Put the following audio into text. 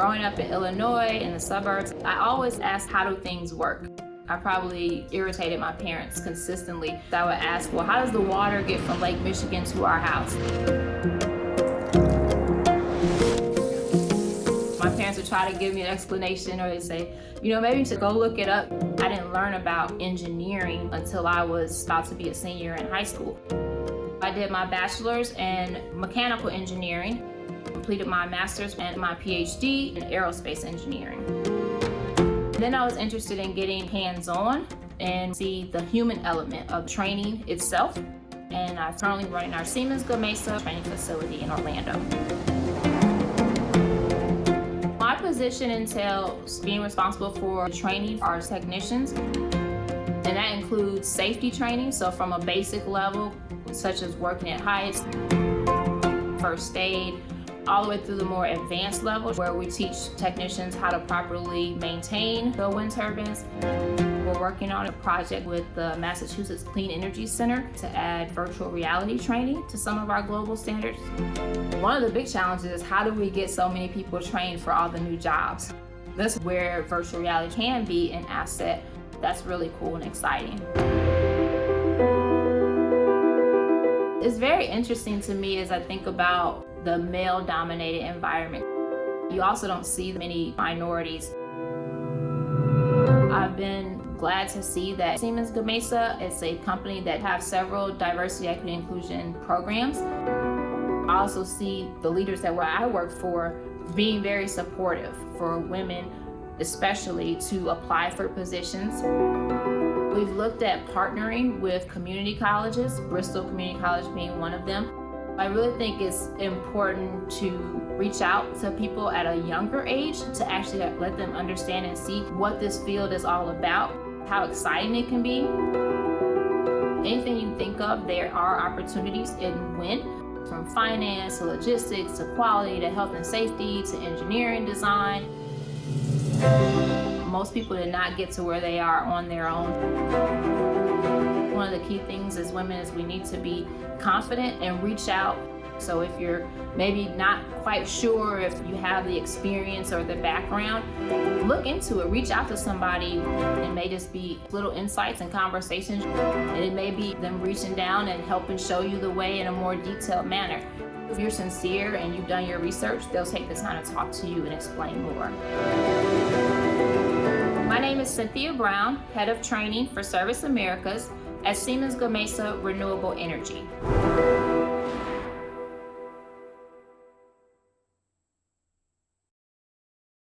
Growing up in Illinois, in the suburbs, I always asked, how do things work? I probably irritated my parents consistently. I would ask, well, how does the water get from Lake Michigan to our house? My parents would try to give me an explanation or they'd say, you know, maybe to go look it up. I didn't learn about engineering until I was about to be a senior in high school. I did my bachelor's in mechanical engineering, completed my master's and my PhD in aerospace engineering. Then I was interested in getting hands-on and see the human element of training itself. And I'm currently running our Siemens Gamesa training facility in Orlando. My position entails being responsible for training our technicians and that includes safety training, so from a basic level, such as working at heights, first aid, all the way through the more advanced levels where we teach technicians how to properly maintain the wind turbines. We're working on a project with the Massachusetts Clean Energy Center to add virtual reality training to some of our global standards. One of the big challenges is how do we get so many people trained for all the new jobs? That's where virtual reality can be an asset that's really cool and exciting. It's very interesting to me as I think about the male-dominated environment. You also don't see many minorities. I've been glad to see that Siemens Gamesa is a company that has several diversity, equity, inclusion programs. I also see the leaders that where I work for being very supportive for women, especially to apply for positions. We've looked at partnering with community colleges, Bristol Community College being one of them, I really think it's important to reach out to people at a younger age to actually let them understand and see what this field is all about, how exciting it can be. Anything you think of, there are opportunities in WIN, from finance to logistics to quality to health and safety to engineering design. Most people did not get to where they are on their own key things as women is we need to be confident and reach out. So if you're maybe not quite sure if you have the experience or the background, look into it, reach out to somebody. It may just be little insights and conversations, and it may be them reaching down and helping show you the way in a more detailed manner. If you're sincere and you've done your research, they'll take the time to talk to you and explain more. My name is Cynthia Brown, Head of Training for Service Americas, at Siemens Gamesa Renewable Energy.